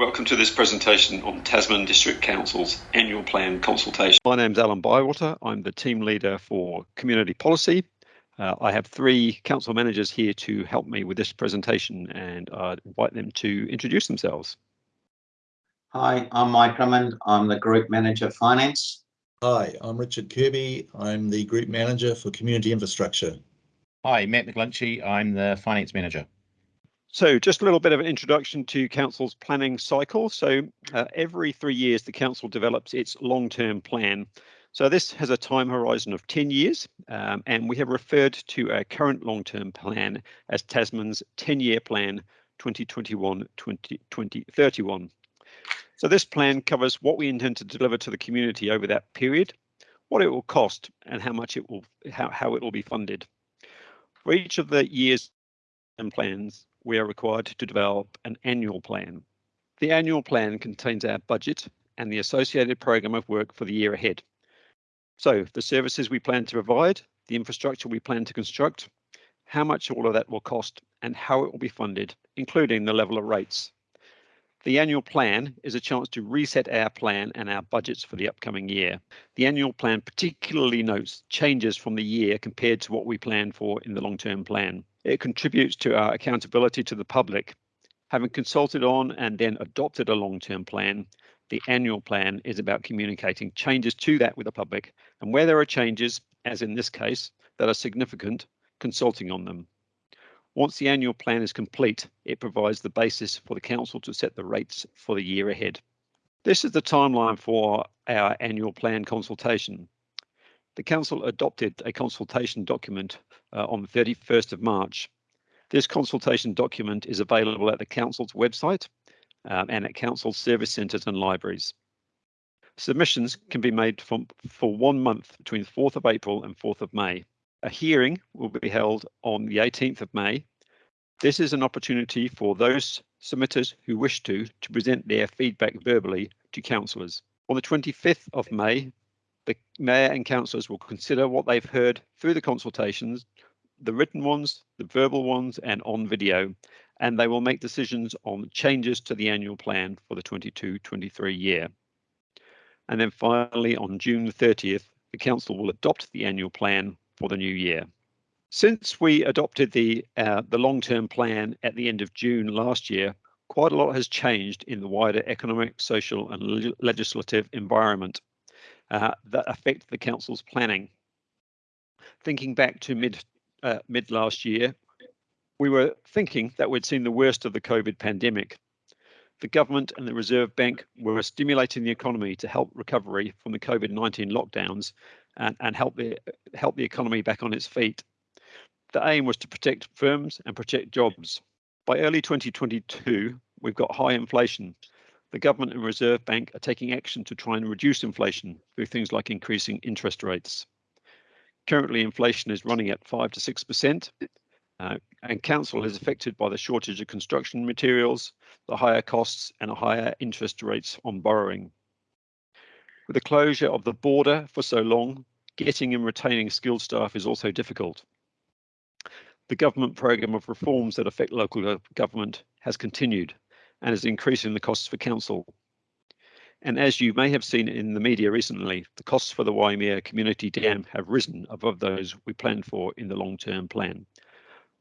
Welcome to this presentation on Tasman District Council's annual plan consultation. My name's Alan Bywater. I'm the team leader for community policy. Uh, I have three council managers here to help me with this presentation and I invite them to introduce themselves. Hi, I'm Mike Drummond. I'm the Group Manager Finance. Hi, I'm Richard Kirby. I'm the Group Manager for Community Infrastructure. Hi, Matt McGlinchey. I'm the Finance Manager. So just a little bit of an introduction to Council's planning cycle. So uh, every three years, the Council develops its long-term plan. So this has a time horizon of 10 years, um, and we have referred to our current long-term plan as Tasman's 10-year plan 2021-2031. So this plan covers what we intend to deliver to the community over that period, what it will cost, and how much it will how, how it will be funded. For each of the years and plans, we are required to develop an annual plan. The annual plan contains our budget and the associated program of work for the year ahead. So the services we plan to provide, the infrastructure we plan to construct, how much all of that will cost and how it will be funded, including the level of rates. The annual plan is a chance to reset our plan and our budgets for the upcoming year. The annual plan particularly notes changes from the year compared to what we planned for in the long-term plan. It contributes to our accountability to the public. Having consulted on and then adopted a long-term plan, the annual plan is about communicating changes to that with the public and where there are changes, as in this case, that are significant, consulting on them. Once the annual plan is complete, it provides the basis for the council to set the rates for the year ahead. This is the timeline for our annual plan consultation. The council adopted a consultation document uh, on the 31st of March. This consultation document is available at the council's website um, and at council service centres and libraries. Submissions can be made from, for one month between 4th of April and 4th of May. A hearing will be held on the 18th of May. This is an opportunity for those submitters who wish to to present their feedback verbally to councillors. On the 25th of May, the mayor and councillors will consider what they've heard through the consultations, the written ones, the verbal ones, and on video, and they will make decisions on changes to the annual plan for the 22-23 year. And then finally, on June 30th, the council will adopt the annual plan for the new year. Since we adopted the uh, the long-term plan at the end of June last year, quite a lot has changed in the wider economic, social and le legislative environment uh, that affect the council's planning. Thinking back to mid uh, mid last year, we were thinking that we'd seen the worst of the COVID pandemic. The government and the Reserve Bank were stimulating the economy to help recovery from the COVID-19 lockdowns and, and help the help the economy back on its feet. The aim was to protect firms and protect jobs. By early 2022, we've got high inflation. The government and Reserve Bank are taking action to try and reduce inflation through things like increasing interest rates. Currently, inflation is running at 5 to 6%, uh, and council is affected by the shortage of construction materials, the higher costs, and higher interest rates on borrowing. With the closure of the border for so long, getting and retaining skilled staff is also difficult. The government programme of reforms that affect local government has continued and is increasing the costs for council. And as you may have seen in the media recently, the costs for the Waimea Community Dam have risen above those we planned for in the long-term plan.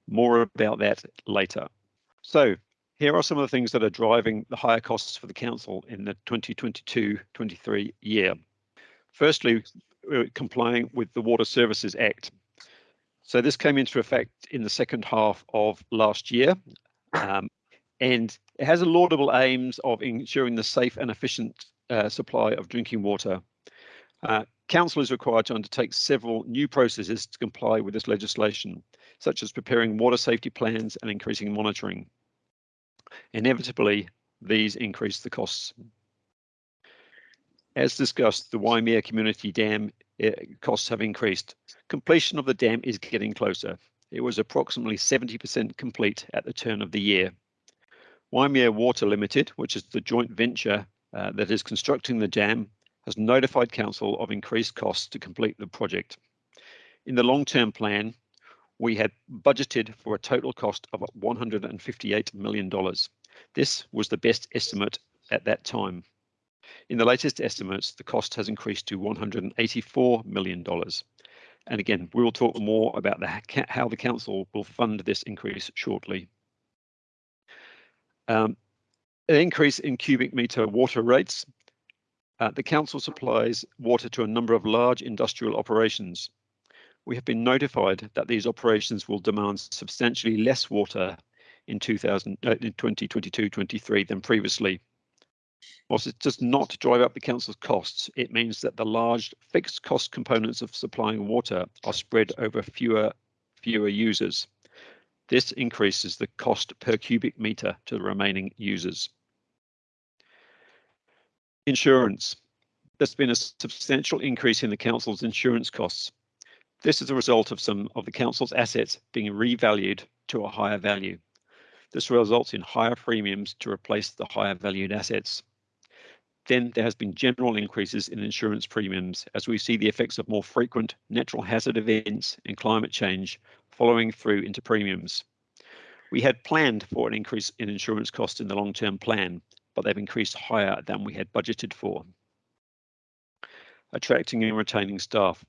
More about that later. So here are some of the things that are driving the higher costs for the council in the 2022-23 year. Firstly, complying with the Water Services Act. So this came into effect in the second half of last year, um, and it has a laudable aims of ensuring the safe and efficient uh, supply of drinking water. Uh, Council is required to undertake several new processes to comply with this legislation, such as preparing water safety plans and increasing monitoring. Inevitably, these increase the costs. As discussed, the Waimea Community Dam eh, costs have increased. Completion of the dam is getting closer. It was approximately 70% complete at the turn of the year. Waimea Water Limited, which is the joint venture uh, that is constructing the dam, has notified council of increased costs to complete the project. In the long-term plan, we had budgeted for a total cost of $158 million. This was the best estimate at that time. In the latest estimates, the cost has increased to $184 million. And again, we'll talk more about the, how the council will fund this increase shortly. Um, an increase in cubic meter water rates. Uh, the council supplies water to a number of large industrial operations. We have been notified that these operations will demand substantially less water in, 2000, uh, in 2022-23 than previously. Whilst it does not drive up the council's costs, it means that the large fixed cost components of supplying water are spread over fewer, fewer users. This increases the cost per cubic meter to the remaining users. Insurance. There's been a substantial increase in the council's insurance costs. This is a result of some of the council's assets being revalued to a higher value. This results in higher premiums to replace the higher valued assets. Then there has been general increases in insurance premiums as we see the effects of more frequent natural hazard events and climate change following through into premiums. We had planned for an increase in insurance costs in the long-term plan, but they've increased higher than we had budgeted for. Attracting and retaining staff.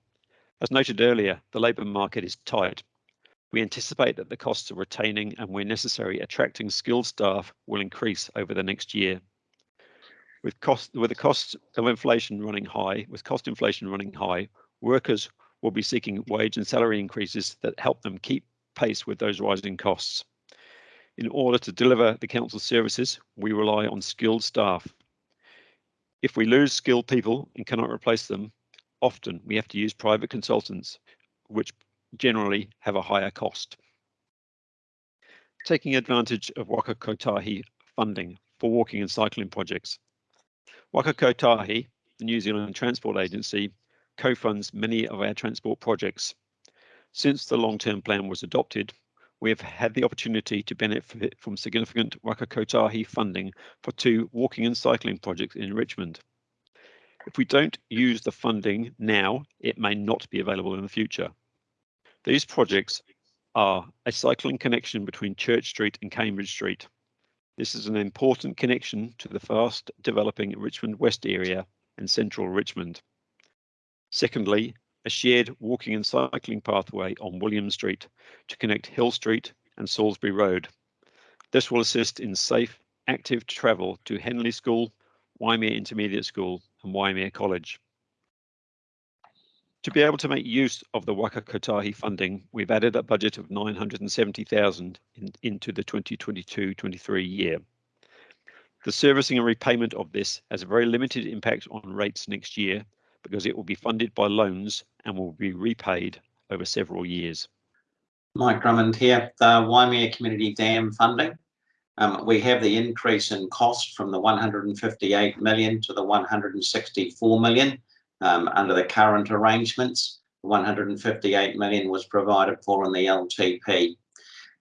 As noted earlier, the labour market is tight. We anticipate that the costs of retaining and where necessary attracting skilled staff will increase over the next year. With cost with the cost of inflation running high, with cost inflation running high, workers will be seeking wage and salary increases that help them keep pace with those rising costs. In order to deliver the council services, we rely on skilled staff. If we lose skilled people and cannot replace them, often we have to use private consultants, which generally have a higher cost. Taking advantage of Waka Kotahi funding for walking and cycling projects. Waka Kotahi, the New Zealand Transport Agency, co-funds many of our transport projects. Since the long-term plan was adopted, we have had the opportunity to benefit from significant Waka Kotahi funding for two walking and cycling projects in Richmond. If we don't use the funding now, it may not be available in the future. These projects are a cycling connection between Church Street and Cambridge Street, this is an important connection to the fast developing Richmond West area and central Richmond. Secondly, a shared walking and cycling pathway on William Street to connect Hill Street and Salisbury Road. This will assist in safe, active travel to Henley School, Waimea Intermediate School and Waimea College. To be able to make use of the Waka Kotahi funding, we've added a budget of 970,000 in, into the 2022-23 year. The servicing and repayment of this has a very limited impact on rates next year because it will be funded by loans and will be repaid over several years. Mike Drummond here, the Waimea Community Dam funding. Um, we have the increase in cost from the 158 million to the 164 million um, under the current arrangements. 158 million was provided for in the LTP.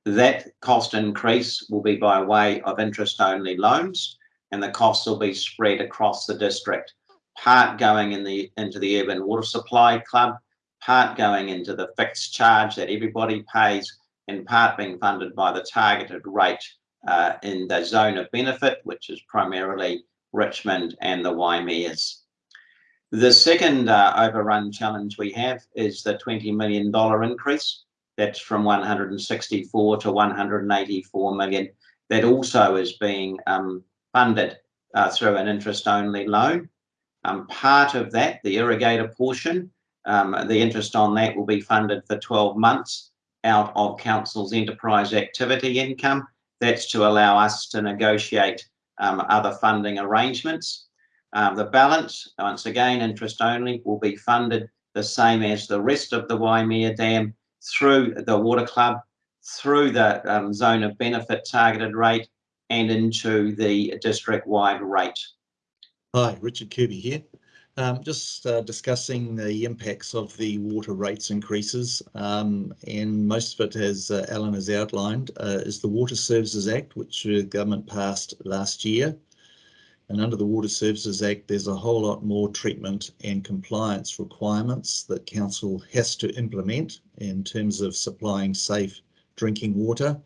That cost increase will be by way of interest-only loans, and the costs will be spread across the district. Part going in the into the Urban Water Supply Club, part going into the fixed charge that everybody pays, and part being funded by the targeted rate uh, in the zone of benefit, which is primarily Richmond and the Waimeas. The second uh, overrun challenge we have is the $20 million increase. That's from 164 to 184 million. That also is being um, funded uh, through an interest-only loan. Um, part of that, the irrigator portion, um, the interest on that will be funded for 12 months out of council's enterprise activity income. That's to allow us to negotiate um, other funding arrangements. Um, the balance, once again, interest only, will be funded the same as the rest of the Waimea Dam through the Water Club, through the um, zone of benefit targeted rate and into the district-wide rate. Hi, Richard Kirby here. Um, just uh, discussing the impacts of the water rates increases, um, and most of it, as uh, Alan has outlined, uh, is the Water Services Act, which the government passed last year. And under the Water Services Act, there's a whole lot more treatment and compliance requirements that council has to implement in terms of supplying safe drinking water.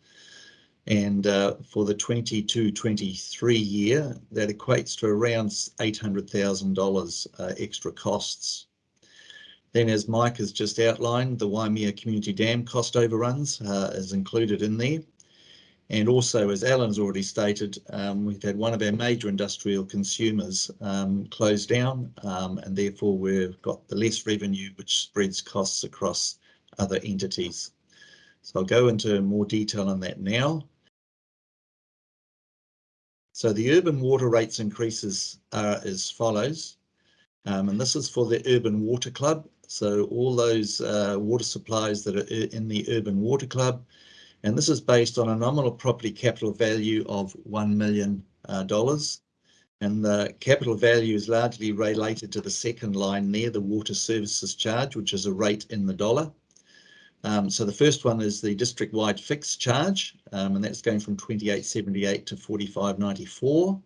And uh, for the 22-23 year, that equates to around $800,000 uh, extra costs. Then as Mike has just outlined, the Waimea Community Dam cost overruns uh, is included in there. And also, as Alan's already stated, um, we've had one of our major industrial consumers um, close down, um, and therefore we've got the less revenue, which spreads costs across other entities. So I'll go into more detail on that now. So the urban water rates increases are as follows, um, and this is for the Urban Water Club. So all those uh, water supplies that are in the Urban Water Club and this is based on a nominal property capital value of $1 million. Uh, and the capital value is largely related to the second line there, the water services charge, which is a rate in the dollar. Um, so the first one is the district-wide fixed charge, um, and that's going from 28.78 to 45.94.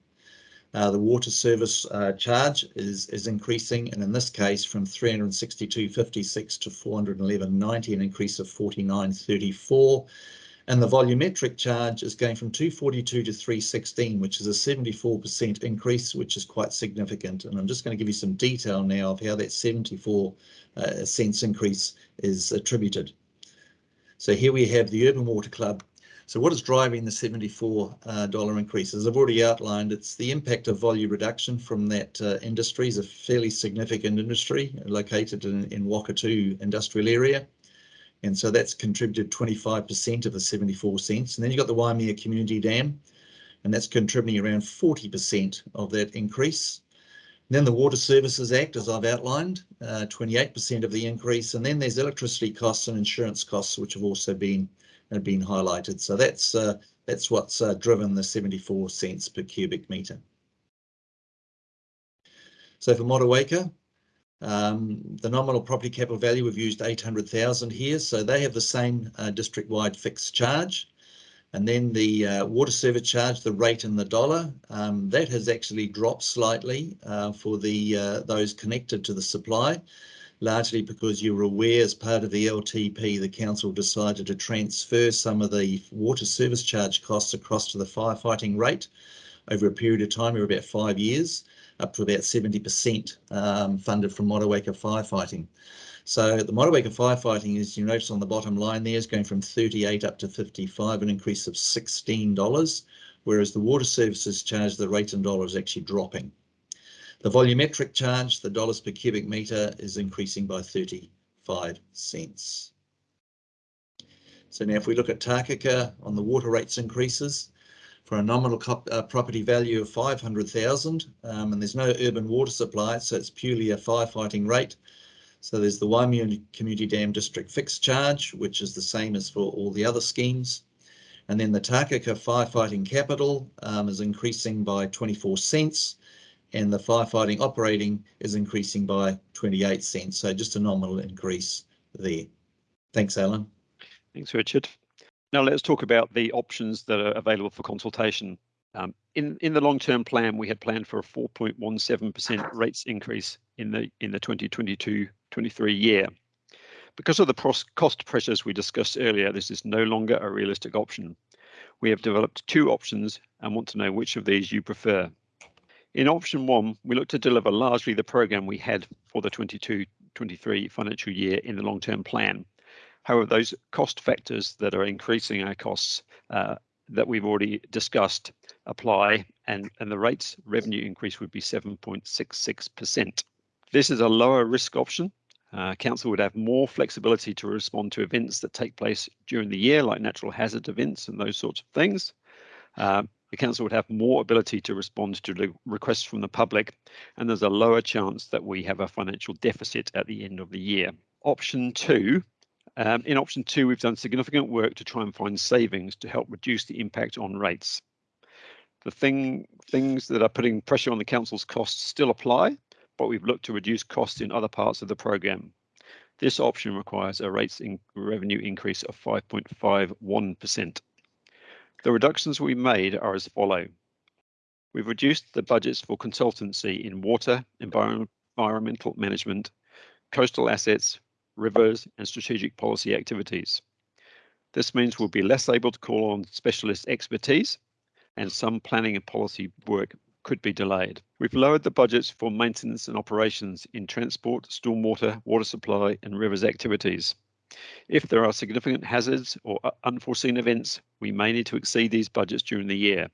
Uh, the water service uh, charge is is increasing, and in this case, from 362.56 to 411.90, an increase of 49.34. And the volumetric charge is going from 242 to 316, which is a 74% increase, which is quite significant. And I'm just going to give you some detail now of how that 74 uh, cents increase is attributed. So here we have the Urban Water Club. So what is driving the $74 uh, increase? As I've already outlined, it's the impact of volume reduction from that uh, industry is a fairly significant industry located in, in Wakatu industrial area. And so that's contributed 25% of the 74 cents. And then you've got the Waimea Community Dam, and that's contributing around 40% of that increase. And then the Water Services Act, as I've outlined, 28% uh, of the increase. And then there's electricity costs and insurance costs, which have also been have been highlighted. So that's uh, that's what's uh, driven the 74 cents per cubic metre. So for Motueka, um, the nominal property capital value, we've used 800,000 here, so they have the same uh, district-wide fixed charge. And then the uh, water service charge, the rate in the dollar, um, that has actually dropped slightly uh, for the uh, those connected to the supply, largely because you were aware as part of the LTP, the council decided to transfer some of the water service charge costs across to the firefighting rate over a period of time, of about five years up to about 70% um, funded from Motueka firefighting. So the Motueka firefighting, as you notice on the bottom line there, is going from 38 up to 55, an increase of $16, whereas the water services charge, the rate in dollars, is actually dropping. The volumetric charge, the dollars per cubic metre, is increasing by 35 cents. So now if we look at Takaka on the water rates increases, for a nominal uh, property value of 500,000 um, and there's no urban water supply so it's purely a firefighting rate. So there's the Waimea Community Dam District fixed charge which is the same as for all the other schemes. And then the Takaka firefighting capital um, is increasing by 24 cents and the firefighting operating is increasing by 28 cents. So just a nominal increase there. Thanks, Alan. Thanks, Richard. Now let's talk about the options that are available for consultation. Um, in in the long-term plan, we had planned for a 4.17% rates increase in the in the 2022-23 year. Because of the cost pressures we discussed earlier, this is no longer a realistic option. We have developed two options and want to know which of these you prefer. In option one, we look to deliver largely the program we had for the 22-23 financial year in the long-term plan, However, those cost factors that are increasing our costs uh, that we've already discussed apply and, and the rates revenue increase would be 7.66%. This is a lower risk option. Uh, council would have more flexibility to respond to events that take place during the year, like natural hazard events and those sorts of things. Uh, the council would have more ability to respond to requests from the public, and there's a lower chance that we have a financial deficit at the end of the year. Option two um, in option two, we've done significant work to try and find savings to help reduce the impact on rates. The thing, things that are putting pressure on the council's costs still apply, but we've looked to reduce costs in other parts of the programme. This option requires a rates in revenue increase of 5.51%. The reductions we made are as follow. We've reduced the budgets for consultancy in water, environmental management, coastal assets, rivers, and strategic policy activities. This means we'll be less able to call on specialist expertise and some planning and policy work could be delayed. We've lowered the budgets for maintenance and operations in transport, stormwater, water supply and rivers activities. If there are significant hazards or unforeseen events, we may need to exceed these budgets during the year.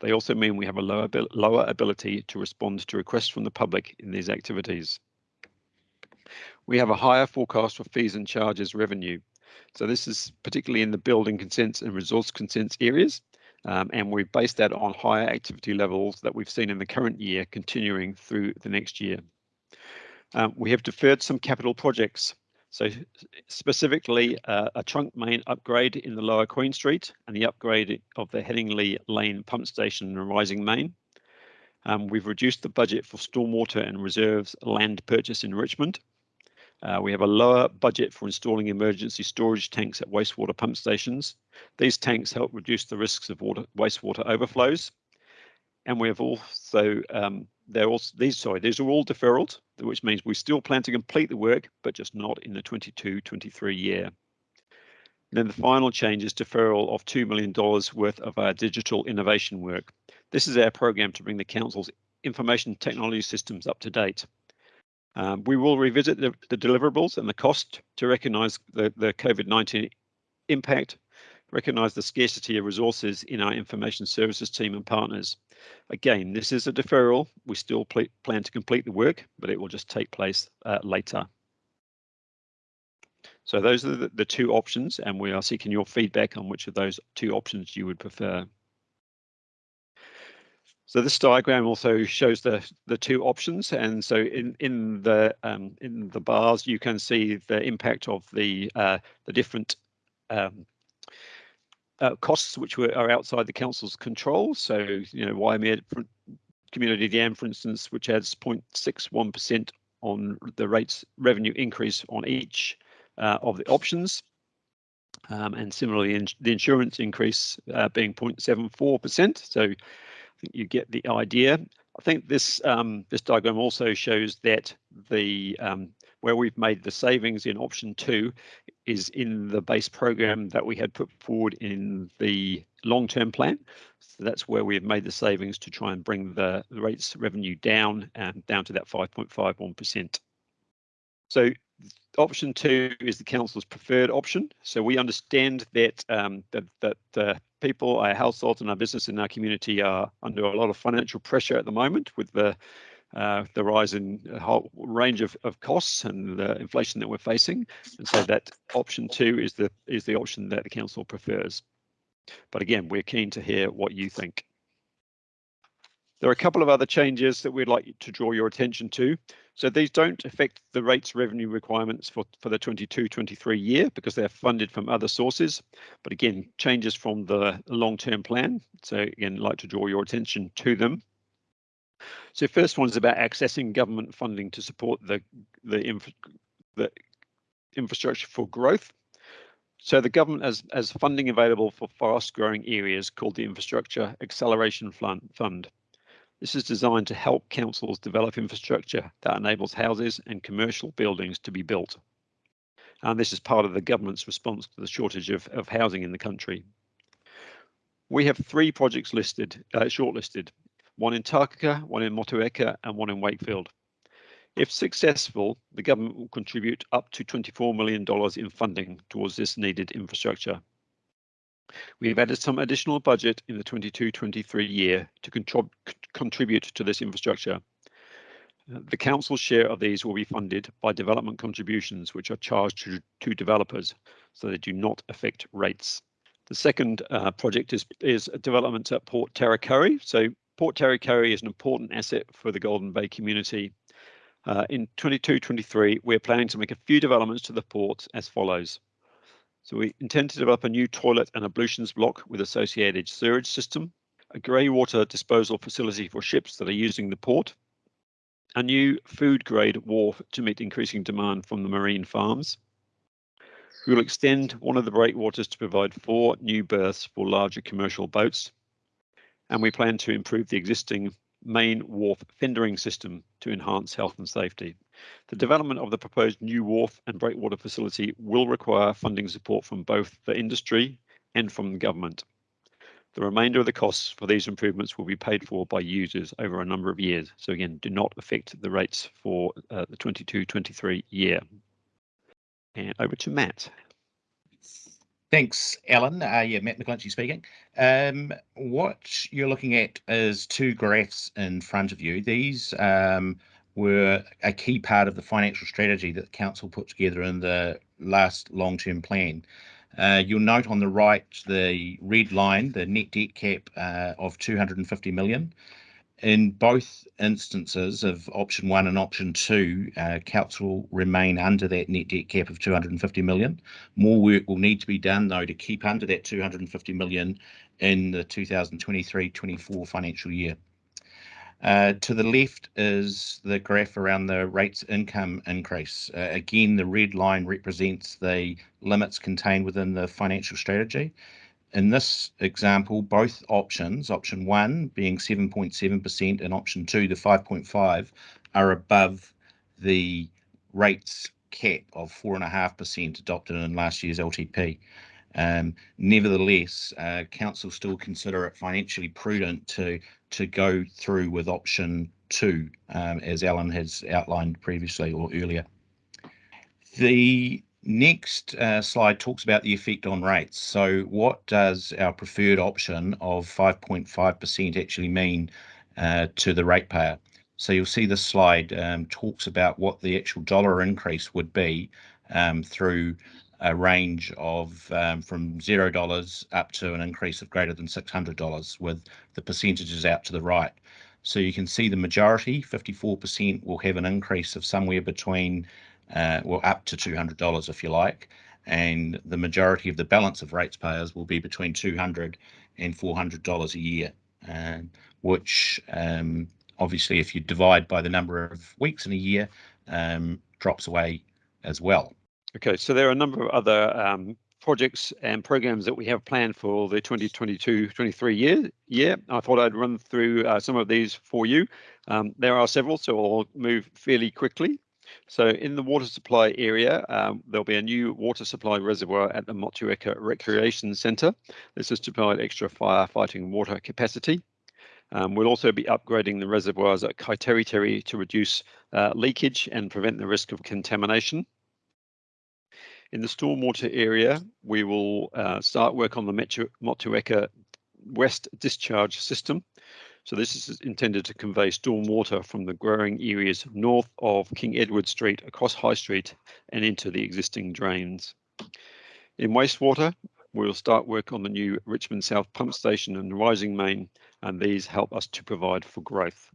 They also mean we have a lower, lower ability to respond to requests from the public in these activities. We have a higher forecast for fees and charges revenue. So this is particularly in the building consents and resource consents areas. Um, and we've based that on higher activity levels that we've seen in the current year continuing through the next year. Um, we have deferred some capital projects. So specifically uh, a trunk main upgrade in the lower Queen Street and the upgrade of the Headingley Lane pump station and rising main. Um, we've reduced the budget for stormwater and reserves land purchase in Richmond. Uh, we have a lower budget for installing emergency storage tanks at wastewater pump stations. These tanks help reduce the risks of water, wastewater overflows. And we have also um, they're also these sorry these are all deferrals which means we still plan to complete the work but just not in the 22-23 year and then the final change is deferral of $2 million worth of our digital innovation work. This is our program to bring the council's information technology systems up to date. Um, we will revisit the, the, deliverables and the cost to recognise the, the COVID-19 impact recognise the scarcity of resources in our information services team and partners. Again, this is a deferral. We still pl plan to complete the work, but it will just take place uh, later. So those are the, the two options, and we are seeking your feedback on which of those two options you would prefer. So this diagram also shows the the two options, and so in in the um, in the bars you can see the impact of the uh, the different um, uh, costs which were are outside the council's control. So, you know, Waimea Community Dam, for instance, which adds 0.61% on the rates revenue increase on each uh, of the options. Um, and similarly, in the insurance increase uh, being 0.74%. So I think you get the idea. I think this um, this diagram also shows that the um, where we've made the savings in option two is in the base program that we had put forward in the long-term plan. So that's where we've made the savings to try and bring the, the rates revenue down and down to that 5.51%. So option two is the council's preferred option. So we understand that um, that that uh, people, our households, and our business in our community are under a lot of financial pressure at the moment with the uh, the rise in a whole range of, of costs and the inflation that we're facing. And so that option two is the is the option that the council prefers. But again, we're keen to hear what you think. There are a couple of other changes that we'd like to draw your attention to. So these don't affect the rates revenue requirements for, for the 22-23 year because they're funded from other sources. But again, changes from the long-term plan. So again, I'd like to draw your attention to them. So first one is about accessing government funding to support the the, the infrastructure for growth. So the government has, has funding available for fast growing areas called the Infrastructure Acceleration Fund. This is designed to help councils develop infrastructure that enables houses and commercial buildings to be built. And this is part of the government's response to the shortage of, of housing in the country. We have three projects listed, uh, shortlisted one in Takaka, one in Motueka, and one in Wakefield. If successful, the government will contribute up to $24 million in funding towards this needed infrastructure. We have added some additional budget in the 22-23 year to contrib contribute to this infrastructure. The council's share of these will be funded by development contributions, which are charged to, to developers, so they do not affect rates. The second uh, project is, is development at Port Tarakohe. So Port Tarakohe is an important asset for the Golden Bay community. Uh, in 22-23, we're planning to make a few developments to the port as follows. So we intend to develop a new toilet and ablutions block with associated sewage system, a grey water disposal facility for ships that are using the port, a new food grade wharf to meet increasing demand from the marine farms. We will extend one of the breakwaters to provide four new berths for larger commercial boats and we plan to improve the existing main wharf fendering system to enhance health and safety. The development of the proposed new wharf and breakwater facility will require funding support from both the industry and from the government. The remainder of the costs for these improvements will be paid for by users over a number of years. So again, do not affect the rates for uh, the 22-23 year. And over to Matt. Thanks, Alan. Uh, yeah, Matt McGlinchey speaking. Um, what you're looking at is two graphs in front of you. These um, were a key part of the financial strategy that the council put together in the last long-term plan. Uh, you'll note on the right the red line, the net debt cap uh, of 250 million. In both instances of option one and option two, uh, council remain under that net debt cap of 250 million. More work will need to be done though to keep under that 250 million in the 2023-24 financial year. Uh, to the left is the graph around the rates income increase. Uh, again, the red line represents the limits contained within the financial strategy in this example, both options, option one being 7.7% and option two, the 5.5, are above the rates cap of 4.5% adopted in last year's LTP. Um, nevertheless, uh, council still consider it financially prudent to to go through with option two, um, as Alan has outlined previously or earlier. The Next uh, slide talks about the effect on rates. So what does our preferred option of 5.5% actually mean uh, to the ratepayer? So you'll see this slide um, talks about what the actual dollar increase would be um, through a range of um, from zero dollars up to an increase of greater than six hundred dollars, with the percentages out to the right. So you can see the majority, 54%, will have an increase of somewhere between uh, well, up to $200 if you like. And the majority of the balance of rates payers will be between $200 and $400 a year, um, which um, obviously, if you divide by the number of weeks in a year, um, drops away as well. Okay, so there are a number of other um, projects and programs that we have planned for the 2022-23 year. Yeah, I thought I'd run through uh, some of these for you. Um, there are several, so I'll move fairly quickly. So in the water supply area, um, there'll be a new water supply reservoir at the Motueka Recreation Centre. This is to provide extra firefighting water capacity. Um, we'll also be upgrading the reservoirs at Kaiteriteri to reduce uh, leakage and prevent the risk of contamination. In the stormwater area, we will uh, start work on the Motueka West Discharge System. So this is intended to convey storm water from the growing areas north of King Edward Street across High Street and into the existing drains. In wastewater, we'll start work on the new Richmond South pump station and rising main, and these help us to provide for growth.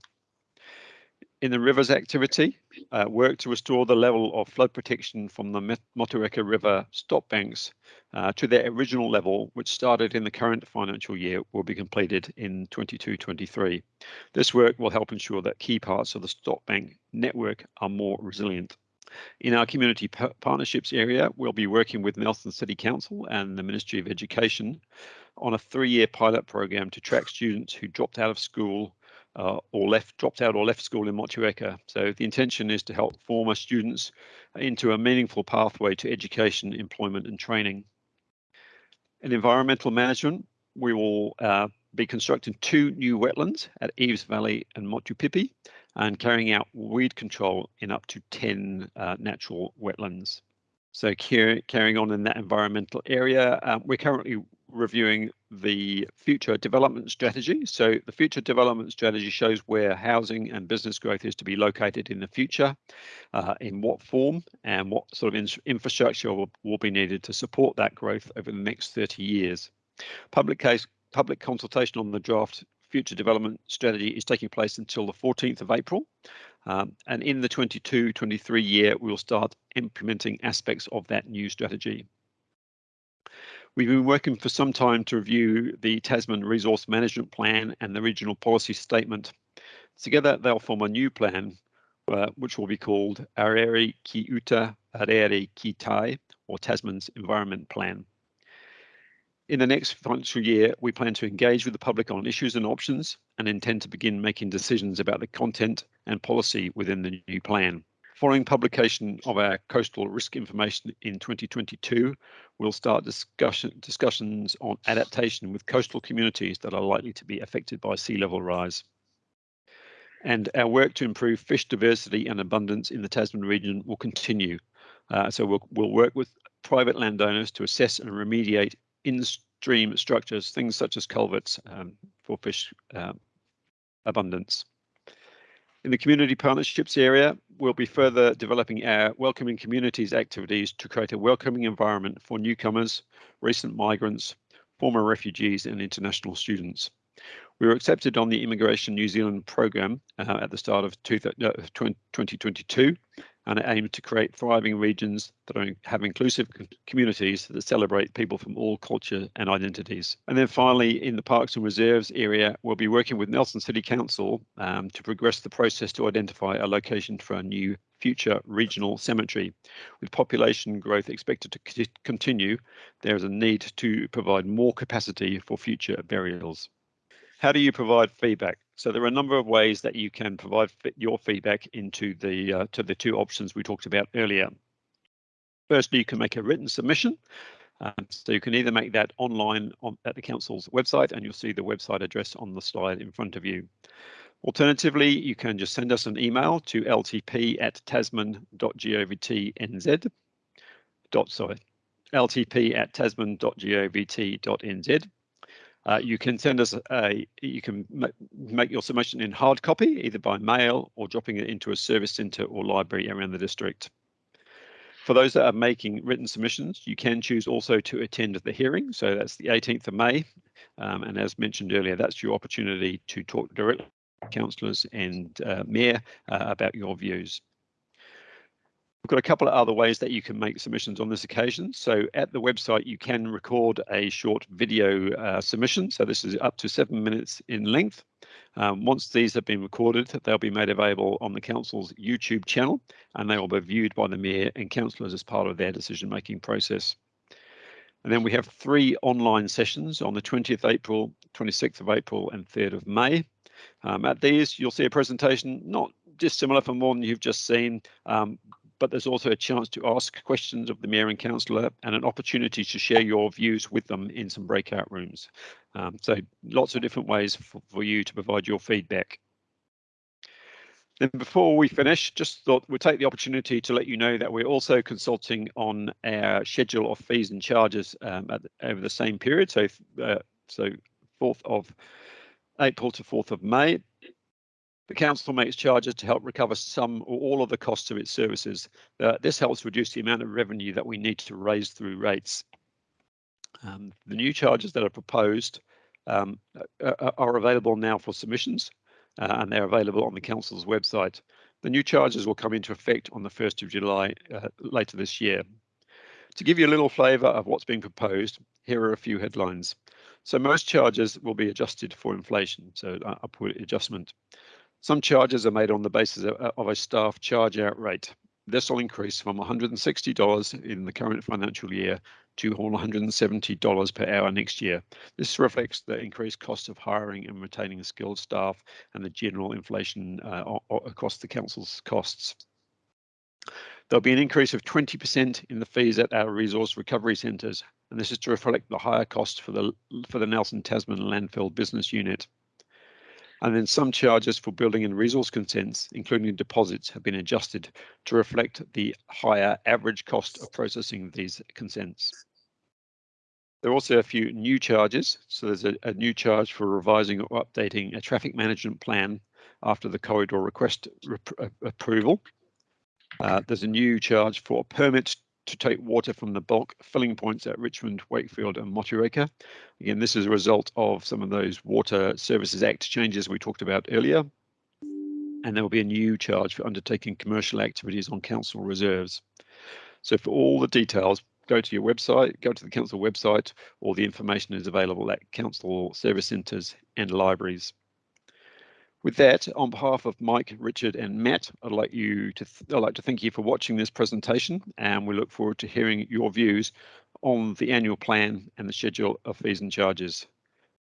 In the rivers activity, uh, work to restore the level of flood protection from the Motueka River stop banks uh, to their original level, which started in the current financial year, will be completed in 22-23. This work will help ensure that key parts of the stop bank network are more resilient. In our community partnerships area, we'll be working with Nelson City Council and the Ministry of Education on a three-year pilot program to track students who dropped out of school uh, or left, dropped out or left school in Motueka. So the intention is to help former students into a meaningful pathway to education, employment and training. In environmental management, we will uh, be constructing two new wetlands at Eves Valley and Motupipi and carrying out weed control in up to 10 uh, natural wetlands. So carrying on in that environmental area, um, we're currently reviewing the future development strategy. So the future development strategy shows where housing and business growth is to be located in the future, uh, in what form and what sort of in infrastructure will, will be needed to support that growth over the next 30 years. Public case, public consultation on the draft future development strategy is taking place until the 14th of April. Um, and in the 22-23 year, we'll start implementing aspects of that new strategy. We've been working for some time to review the Tasman Resource Management Plan and the Regional Policy Statement. Together, they'll form a new plan, uh, which will be called Aorere Ki Uta Aorere Ki Tai, or Tasman's Environment Plan. In the next financial year, we plan to engage with the public on issues and options and intend to begin making decisions about the content and policy within the new plan. Following publication of our coastal risk information in 2022, we'll start discussion, discussions on adaptation with coastal communities that are likely to be affected by sea level rise. And our work to improve fish diversity and abundance in the Tasman region will continue. Uh, so we'll, we'll work with private landowners to assess and remediate in-stream structures, things such as culverts um, for fish uh, abundance. In the community partnerships area, we'll be further developing our welcoming communities activities to create a welcoming environment for newcomers, recent migrants, former refugees and international students. We were accepted on the Immigration New Zealand program uh, at the start of 2022 and it aims to create thriving regions that are, have inclusive communities that celebrate people from all culture and identities. And then finally, in the parks and reserves area, we'll be working with Nelson City Council um, to progress the process to identify a location for a new future regional cemetery. With population growth expected to continue, there is a need to provide more capacity for future burials. How do you provide feedback? So there are a number of ways that you can provide your feedback into the uh, to the two options we talked about earlier. Firstly, you can make a written submission. Um, so you can either make that online on, at the council's website, and you'll see the website address on the slide in front of you. Alternatively, you can just send us an email to ltp at tasman.govtnz. Dot, sorry, ltp at tasman.govt.nz uh, you can send us a, you can make your submission in hard copy, either by mail or dropping it into a service centre or library around the district. For those that are making written submissions, you can choose also to attend the hearing. So that's the 18th of May. Um, and as mentioned earlier, that's your opportunity to talk directly to councillors and uh, mayor uh, about your views. We've got a couple of other ways that you can make submissions on this occasion. So at the website, you can record a short video uh, submission. So this is up to seven minutes in length. Um, once these have been recorded, they'll be made available on the council's YouTube channel and they will be viewed by the mayor and councillors as part of their decision making process. And then we have three online sessions on the 20th April, 26th of April and 3rd of May. Um, at these, you'll see a presentation not dissimilar from one you've just seen, um, but there's also a chance to ask questions of the Mayor and Councillor and an opportunity to share your views with them in some breakout rooms. Um, so lots of different ways for, for you to provide your feedback. Then before we finish, just thought we'd take the opportunity to let you know that we're also consulting on our schedule of fees and charges um, the, over the same period. So, uh, so 4th of April to 4th of May. The council makes charges to help recover some or all of the costs of its services. Uh, this helps reduce the amount of revenue that we need to raise through rates. Um, the new charges that are proposed um, are, available now for submissions uh, and they're available on the council's website. The new charges will come into effect on the 1st of July uh, later this year. To give you a little flavour of what's being proposed, here are a few headlines. So most charges will be adjusted for inflation, so uh, upward adjustment. Some charges are made on the basis of, a staff charge out rate. This will increase from $160 in the current financial year to $170 per hour next year. This reflects the increased cost of hiring and retaining skilled staff and the general inflation uh, across the council's costs. There'll be an increase of 20% in the fees at our resource recovery centres, and this is to reflect the higher cost for the for the Nelson Tasman landfill business unit. And then some charges for building and resource consents, including deposits, have been adjusted to reflect the higher average cost of processing these consents. There are also a few new charges. So there's a, a new charge for revising or updating a traffic management plan after the corridor request approval. Uh, there's a new charge for a permit to take water from the bulk filling points at Richmond, Wakefield and Motueka. Again, this is a result of some of those Water Services Act changes we talked about earlier. And there will be a new charge for undertaking commercial activities on council reserves. So for all the details, go to your website, go to the council website, or the information is available at council service centres and libraries. With that, on behalf of Mike, Richard and Matt, I'd like you to I'd like to thank you for watching this presentation and we look forward to hearing your views on the annual plan and the schedule of fees and charges.